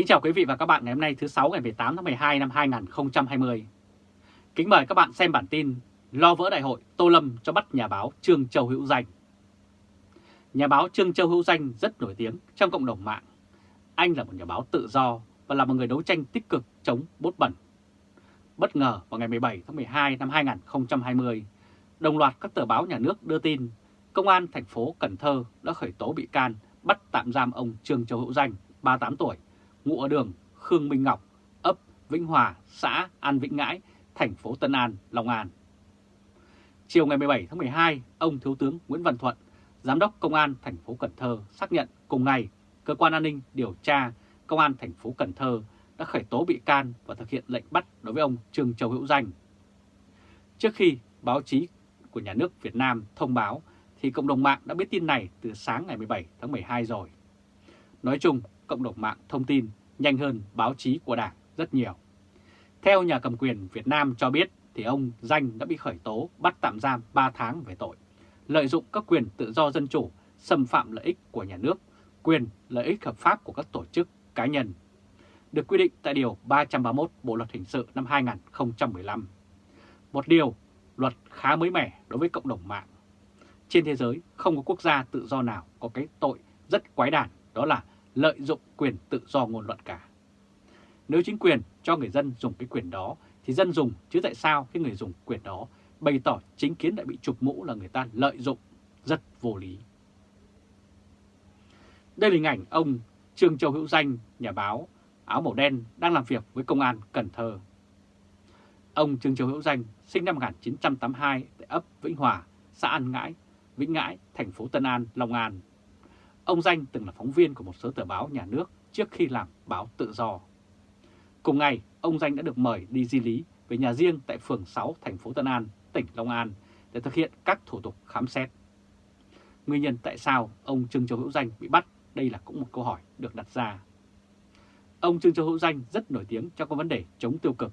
Kính chào quý vị và các bạn ngày hôm nay thứ 6 ngày 18 tháng 12 năm 2020. Kính mời các bạn xem bản tin Lo vỡ đại hội Tô Lâm cho bắt nhà báo Trương Châu Hữu Danh. Nhà báo Trương Châu Hữu Danh rất nổi tiếng trong cộng đồng mạng. Anh là một nhà báo tự do và là một người đấu tranh tích cực chống bốt bẩn. Bất ngờ vào ngày 17 tháng 12 năm 2020, đồng loạt các tờ báo nhà nước đưa tin Công an thành phố Cần Thơ đã khởi tố bị can bắt tạm giam ông Trương Châu Hữu Danh, 38 tuổi, ngụ ở đường Khương Minh Ngọc, ấp Vĩnh Hòa, xã An Vĩnh Ngãi, thành phố Tân An, Long An. Chiều ngày 17 tháng 12, ông Thiếu tướng Nguyễn Văn Thuận, Giám đốc Công an thành phố Cần Thơ xác nhận cùng ngày Cơ quan An ninh Điều tra Công an thành phố Cần Thơ đã khởi tố bị can và thực hiện lệnh bắt đối với ông Trương Châu Hữu Danh. Trước khi báo chí của nhà nước Việt Nam thông báo thì cộng đồng mạng đã biết tin này từ sáng ngày 17 tháng 12 rồi. Nói chung, cộng đồng mạng thông tin nhanh hơn báo chí của Đảng rất nhiều. Theo nhà cầm quyền Việt Nam cho biết thì ông Danh đã bị khởi tố bắt tạm giam 3 tháng về tội lợi dụng các quyền tự do dân chủ, xâm phạm lợi ích của nhà nước, quyền lợi ích hợp pháp của các tổ chức cá nhân, được quy định tại Điều 331 Bộ Luật Hình sự năm 2015. Một điều luật khá mới mẻ đối với cộng đồng mạng. Trên thế giới không có quốc gia tự do nào có cái tội rất quái đản đó là lợi dụng quyền tự do ngôn luận cả. Nếu chính quyền cho người dân dùng cái quyền đó thì dân dùng chứ tại sao cái người dùng quyền đó bày tỏ chính kiến đã bị chụp mũ là người ta lợi dụng rất vô lý. Đây là hình ảnh ông Trương Châu Hữu Danh, nhà báo, áo màu đen đang làm việc với công an Cần Thơ. Ông Trương Châu Hữu Danh sinh năm 1982 tại ấp Vĩnh Hòa, xã An Ngãi, Vĩnh Ngãi, thành phố Tân An, Long An. Ông Danh từng là phóng viên của một số tờ báo nhà nước trước khi làm báo tự do. Cùng ngày, ông Danh đã được mời đi di lý về nhà riêng tại phường 6 thành phố Tân An, tỉnh Long An để thực hiện các thủ tục khám xét. Nguyên nhân tại sao ông Trương Châu Hữu Danh bị bắt, đây là cũng một câu hỏi được đặt ra. Ông Trương Châu Hữu Danh rất nổi tiếng trong các vấn đề chống tiêu cực,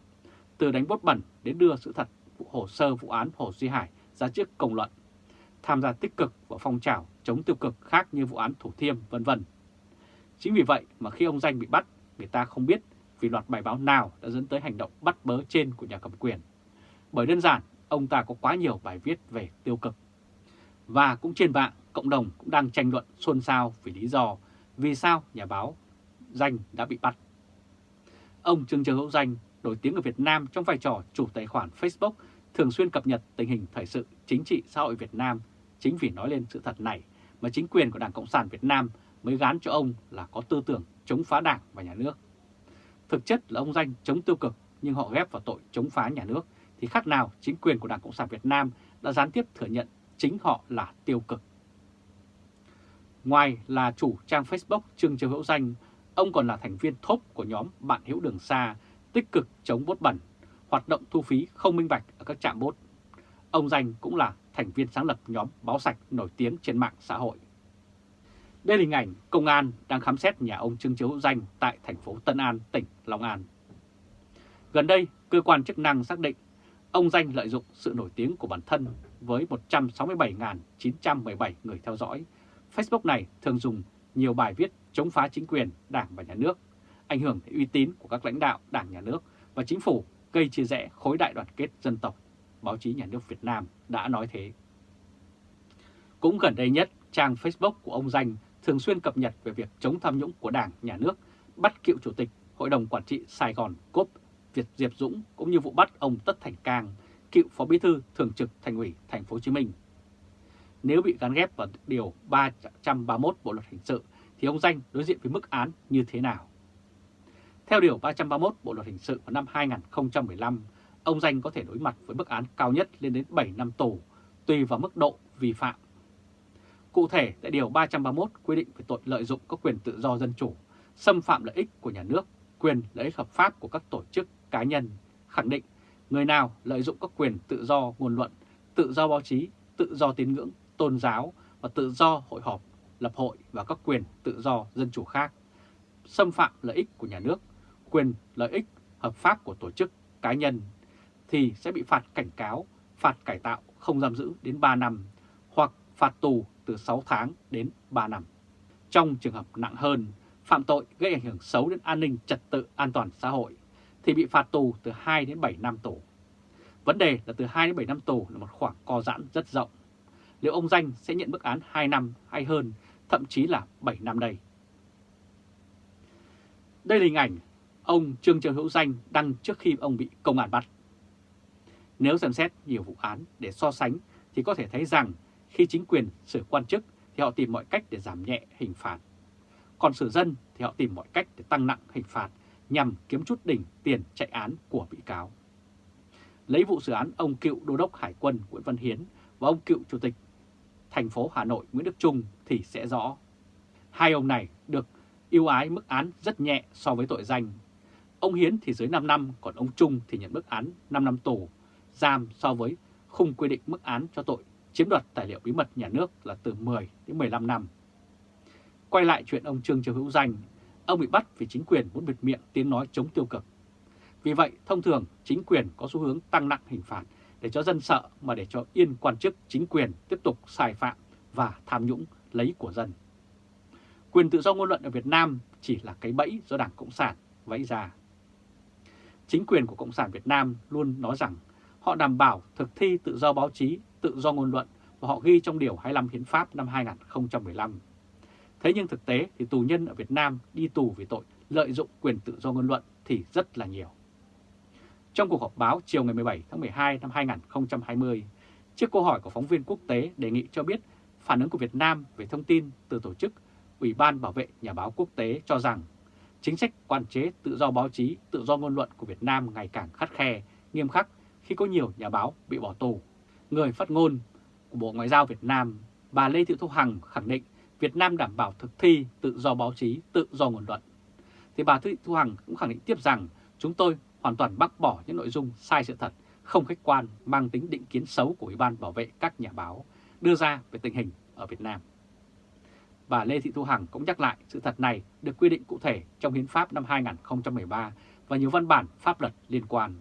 từ đánh bốt bẩn đến đưa sự thật vụ hồ sơ vụ án Hồ Duy Hải ra trước công luận, tham gia tích cực vào phong trào chống tiêu cực khác như vụ án Thủ Thiêm vân vân. Chính vì vậy mà khi ông Danh bị bắt, người ta không biết vì loạt bài báo nào đã dẫn tới hành động bắt bớ trên của nhà cầm quyền. Bởi đơn giản, ông ta có quá nhiều bài viết về tiêu cực. Và cũng trên mạng, cộng đồng cũng đang tranh luận xôn xao vì lý do vì sao nhà báo Danh đã bị bắt. Ông Trương trường Hữu Danh nổi tiếng ở Việt Nam trong vai trò chủ tài khoản Facebook thường xuyên cập nhật tình hình thời sự chính trị xã hội Việt Nam. Chính vì nói lên sự thật này mà chính quyền của Đảng Cộng sản Việt Nam mới gán cho ông là có tư tưởng chống phá đảng và nhà nước. Thực chất là ông Danh chống tiêu cực nhưng họ ghép vào tội chống phá nhà nước thì khác nào chính quyền của Đảng Cộng sản Việt Nam đã gián tiếp thừa nhận chính họ là tiêu cực. Ngoài là chủ trang Facebook Trương Châu Hữu Danh, ông còn là thành viên thốp của nhóm Bạn Hữu Đường Xa, tích cực chống bốt bẩn, hoạt động thu phí không minh bạch ở các trạm bốt. Ông Danh cũng là thành viên sáng lập nhóm báo sạch nổi tiếng trên mạng xã hội. Đây là hình ảnh công an đang khám xét nhà ông Trương chiếu Danh tại thành phố Tân An, tỉnh Long An. Gần đây, cơ quan chức năng xác định ông Danh lợi dụng sự nổi tiếng của bản thân với 167.917 người theo dõi. Facebook này thường dùng nhiều bài viết chống phá chính quyền, đảng và nhà nước, ảnh hưởng đến uy tín của các lãnh đạo đảng nhà nước và chính phủ gây chia rẽ khối đại đoàn kết dân tộc. Báo chí nhà nước Việt Nam đã nói thế. Cũng gần đây nhất, trang Facebook của ông Danh thường xuyên cập nhật về việc chống tham nhũng của đảng, nhà nước, bắt cựu chủ tịch Hội đồng Quản trị Sài Gòn Cốp Việt Diệp Dũng cũng như vụ bắt ông Tất Thành Cang, cựu Phó Bí thư Thường trực Thành ủy Thành phố Hồ Chí Minh. Nếu bị gắn ghép vào điều 331 Bộ luật hình sự thì ông Danh đối diện với mức án như thế nào? Theo điều 331 Bộ luật hình sự vào năm 2015, ông Danh có thể đối mặt với mức án cao nhất lên đến 7 năm tù, tùy vào mức độ vi phạm. Cụ thể, tại Điều 331 quy định về tội lợi dụng các quyền tự do dân chủ, xâm phạm lợi ích của nhà nước, quyền lợi ích hợp pháp của các tổ chức cá nhân, khẳng định người nào lợi dụng các quyền tự do ngôn luận, tự do báo chí, tự do tín ngưỡng, tôn giáo và tự do hội họp, lập hội và các quyền tự do dân chủ khác, xâm phạm lợi ích của nhà nước, quyền lợi ích hợp pháp của tổ chức cá nhân thì sẽ bị phạt cảnh cáo, phạt cải tạo không giam giữ đến 3 năm hoặc phạt tù từ 6 tháng đến 3 năm. Trong trường hợp nặng hơn, phạm tội gây ảnh hưởng xấu đến an ninh trật tự an toàn xã hội thì bị phạt tù từ 2 đến 7 năm tù. Vấn đề là từ 2 đến 7 năm tù là một khoảng co giãn rất rộng. Liệu ông Danh sẽ nhận bức án 2 năm hay hơn, thậm chí là 7 năm đây? Đây là hình ảnh ông Trương Châu Hữu Danh đăng trước khi ông bị công an bắt. Nếu xem xét nhiều vụ án để so sánh thì có thể thấy rằng khi chính quyền xử quan chức thì họ tìm mọi cách để giảm nhẹ hình phạt. Còn xử dân thì họ tìm mọi cách để tăng nặng hình phạt nhằm kiếm chút đỉnh tiền chạy án của bị cáo. Lấy vụ xử án ông cựu đô đốc Hải quân Nguyễn Văn Hiến và ông cựu chủ tịch thành phố Hà Nội Nguyễn Đức Trung thì sẽ rõ. Hai ông này được ưu ái mức án rất nhẹ so với tội danh. Ông Hiến thì dưới 5 năm, còn ông Trung thì nhận mức án 5 năm tù, giam so với khung quy định mức án cho tội chiếm đoạt tài liệu bí mật nhà nước là từ 10 đến 15 năm. Quay lại chuyện ông Trương Châu Hữu Danh, ông bị bắt vì chính quyền muốn bịt miệng tiếng nói chống tiêu cực. Vì vậy, thông thường chính quyền có xu hướng tăng nặng hình phạt để cho dân sợ mà để cho yên quan chức chính quyền tiếp tục sai phạm và tham nhũng lấy của dân. Quyền tự do ngôn luận ở Việt Nam chỉ là cái bẫy do Đảng Cộng sản vẫy ra. Chính quyền của Cộng sản Việt Nam luôn nói rằng họ đảm bảo thực thi tự do báo chí, tự do ngôn luận và họ ghi trong Điều 25 Hiến pháp năm 2015. Thế nhưng thực tế thì tù nhân ở Việt Nam đi tù vì tội lợi dụng quyền tự do ngôn luận thì rất là nhiều. Trong cuộc họp báo chiều ngày 17 tháng 12 năm 2020, trước câu hỏi của phóng viên quốc tế đề nghị cho biết phản ứng của Việt Nam về thông tin từ tổ chức Ủy ban Bảo vệ Nhà báo Quốc tế cho rằng chính sách quản chế tự do báo chí, tự do ngôn luận của Việt Nam ngày càng khắt khe, nghiêm khắc khi có nhiều nhà báo bị bỏ tù. Người phát ngôn của Bộ Ngoại giao Việt Nam, bà Lê Thị Thu Hằng khẳng định Việt Nam đảm bảo thực thi tự do báo chí, tự do ngôn luận. Thì bà Thị Thu Hằng cũng khẳng định tiếp rằng chúng tôi hoàn toàn bác bỏ những nội dung sai sự thật, không khách quan, mang tính định kiến xấu của Ủy ban bảo vệ các nhà báo đưa ra về tình hình ở Việt Nam. Bà Lê Thị Thu Hằng cũng nhắc lại sự thật này được quy định cụ thể trong Hiến pháp năm 2013 và nhiều văn bản pháp luật liên quan,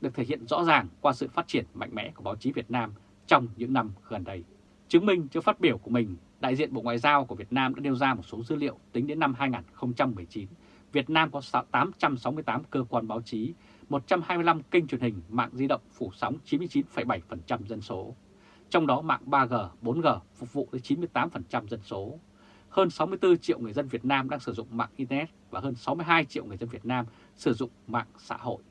được thể hiện rõ ràng qua sự phát triển mạnh mẽ của báo chí Việt Nam trong những năm gần đây. Chứng minh cho phát biểu của mình, đại diện Bộ Ngoại giao của Việt Nam đã nêu ra một số dữ liệu tính đến năm 2019 Việt Nam có 868 cơ quan báo chí, 125 kênh truyền hình, mạng di động phủ sóng 99,7% dân số. Trong đó mạng 3G, 4G phục vụ tới 98% dân số. Hơn 64 triệu người dân Việt Nam đang sử dụng mạng Internet và hơn 62 triệu người dân Việt Nam sử dụng mạng xã hội.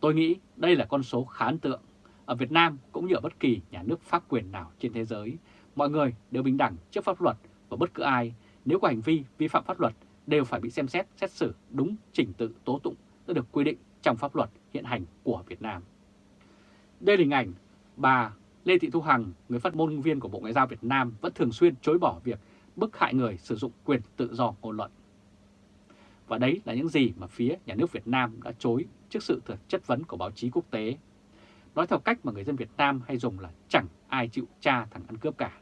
Tôi nghĩ đây là con số khá ấn tượng. Ở Việt Nam cũng như ở bất kỳ nhà nước pháp quyền nào trên thế giới, mọi người đều bình đẳng trước pháp luật và bất cứ ai nếu có hành vi vi phạm pháp luật đều phải bị xem xét, xét xử đúng trình tự tố tụng đã được quy định trong pháp luật hiện hành của Việt Nam. Đây là hình ảnh bà Lê Thị Thu Hằng, người phát ngôn viên của Bộ Ngoại giao Việt Nam vẫn thường xuyên chối bỏ việc bức hại người sử dụng quyền tự do ngôn luận. Và đấy là những gì mà phía nhà nước Việt Nam đã chối trước sự chất vấn của báo chí quốc tế. Nói theo cách mà người dân Việt Nam hay dùng là chẳng ai chịu tra thằng ăn cướp cả.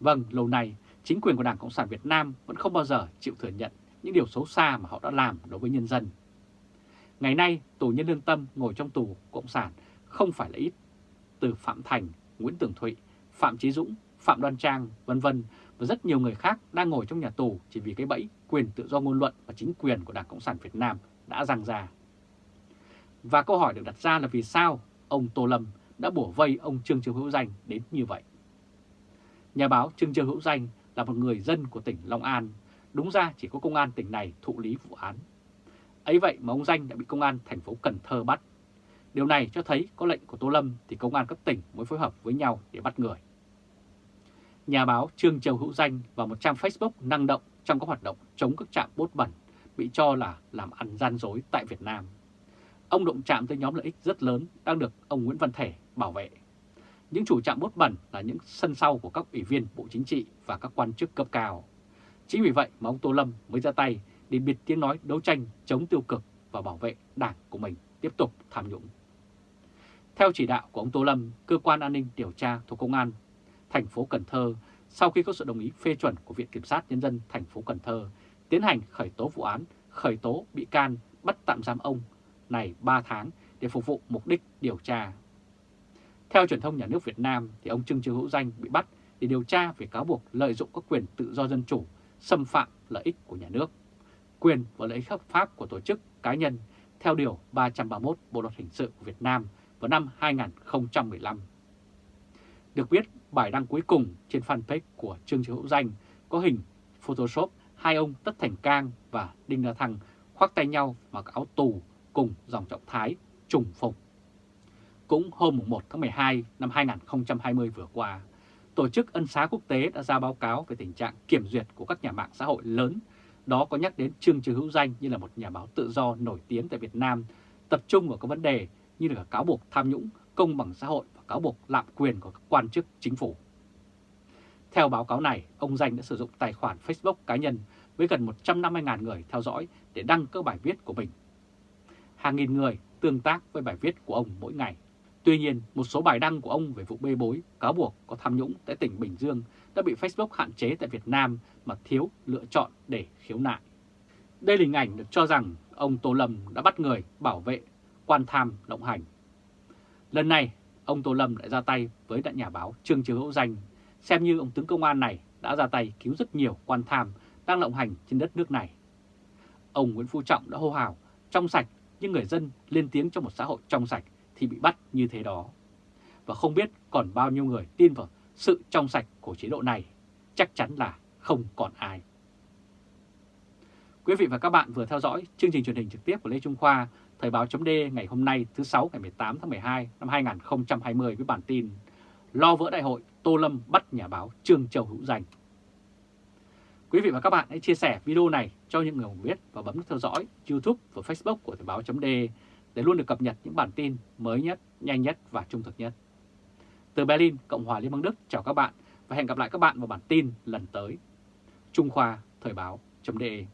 Vâng, lâu nay chính quyền của Đảng Cộng sản Việt Nam vẫn không bao giờ chịu thừa nhận những điều xấu xa mà họ đã làm đối với nhân dân. Ngày nay, tù nhân lương tâm ngồi trong tù Cộng sản không phải là ít. Từ Phạm Thành, Nguyễn Tường Thụy, Phạm Chí Dũng, Phạm Đoan Trang, vân vân và rất nhiều người khác đang ngồi trong nhà tù chỉ vì cái bẫy quyền tự do ngôn luận và chính quyền của Đảng Cộng sản Việt Nam đã răng ra. Và câu hỏi được đặt ra là vì sao ông Tô Lâm đã bổ vây ông Trương Châu Hữu Danh đến như vậy? Nhà báo Trương Châu Hữu Danh là một người dân của tỉnh Long An Đúng ra chỉ có công an tỉnh này thụ lý vụ án. Ấy vậy mà ông Danh đã bị công an thành phố Cần Thơ bắt. Điều này cho thấy có lệnh của Tô Lâm thì công an các tỉnh mới phối hợp với nhau để bắt người. Nhà báo Trương Châu Hữu Danh và một trang Facebook năng động trong các hoạt động chống các trạm bốt bẩn bị cho là làm ăn gian dối tại Việt Nam. Ông động chạm tới nhóm lợi ích rất lớn đang được ông Nguyễn Văn Thể bảo vệ. Những chủ trạm bốt bẩn là những sân sau của các ủy viên Bộ Chính trị và các quan chức cấp cao. Chính vì vậy mà ông Tô Lâm mới ra tay để biệt tiếng nói đấu tranh chống tiêu cực và bảo vệ đảng của mình tiếp tục tham nhũng. Theo chỉ đạo của ông Tô Lâm, cơ quan an ninh điều tra thuộc công an thành phố Cần Thơ sau khi có sự đồng ý phê chuẩn của Viện Kiểm sát Nhân dân thành phố Cần Thơ tiến hành khởi tố vụ án, khởi tố bị can, bắt tạm giam ông này 3 tháng để phục vụ mục đích điều tra. Theo truyền thông nhà nước Việt Nam thì ông Trương Chiêu Hữu Danh bị bắt để điều tra về cáo buộc lợi dụng các quyền tự do dân chủ xâm phạm lợi ích của nhà nước, quyền và lợi ích hợp pháp của tổ chức cá nhân theo Điều 331 Bộ Luật Hình sự của Việt Nam vào năm 2015. Được biết, bài đăng cuối cùng trên fanpage của Trương Chí Hữu Danh có hình Photoshop hai ông Tất Thành Cang và Đinh La Thăng khoác tay nhau mặc áo tù cùng dòng trọng thái trùng phục. Cũng hôm 1 tháng 12 năm 2020 vừa qua, Tổ chức Ân xá Quốc tế đã ra báo cáo về tình trạng kiểm duyệt của các nhà mạng xã hội lớn, đó có nhắc đến Trương Trừ Hữu Danh như là một nhà báo tự do nổi tiếng tại Việt Nam, tập trung vào các vấn đề như là cáo buộc tham nhũng, công bằng xã hội và cáo buộc lạm quyền của các quan chức chính phủ. Theo báo cáo này, ông Danh đã sử dụng tài khoản Facebook cá nhân với gần 150.000 người theo dõi để đăng các bài viết của mình. Hàng nghìn người tương tác với bài viết của ông mỗi ngày. Tuy nhiên, một số bài đăng của ông về vụ bê bối, cáo buộc có tham nhũng tại tỉnh Bình Dương đã bị Facebook hạn chế tại Việt Nam mà thiếu lựa chọn để khiếu nại. Đây là hình ảnh được cho rằng ông Tô Lâm đã bắt người bảo vệ quan tham lộng hành. Lần này, ông Tô Lâm đã ra tay với đại nhà báo Trương Chiếu Hữu Danh, xem như ông tướng công an này đã ra tay cứu rất nhiều quan tham đang lộng hành trên đất nước này. Ông Nguyễn Phú Trọng đã hô hào trong sạch nhưng người dân lên tiếng trong một xã hội trong sạch thì bị bắt như thế đó. Và không biết còn bao nhiêu người tin vào sự trong sạch của chế độ này, chắc chắn là không còn ai. Quý vị và các bạn vừa theo dõi chương trình truyền hình trực tiếp của Lê Trung Khoa, Thời báo chấm ngày hôm nay thứ 6 ngày 18 tháng 12 năm 2020 với bản tin Lo vỡ đại hội, Tô Lâm bắt nhà báo Trương Châu Hữu Danh. Quý vị và các bạn hãy chia sẻ video này cho những người biết và bấm nút theo dõi YouTube và Facebook của Thời báo .d để luôn được cập nhật những bản tin mới nhất, nhanh nhất và trung thực nhất. Từ Berlin, Cộng hòa Liên bang Đức chào các bạn và hẹn gặp lại các bạn vào bản tin lần tới. Trung Khoa Thời báo .de.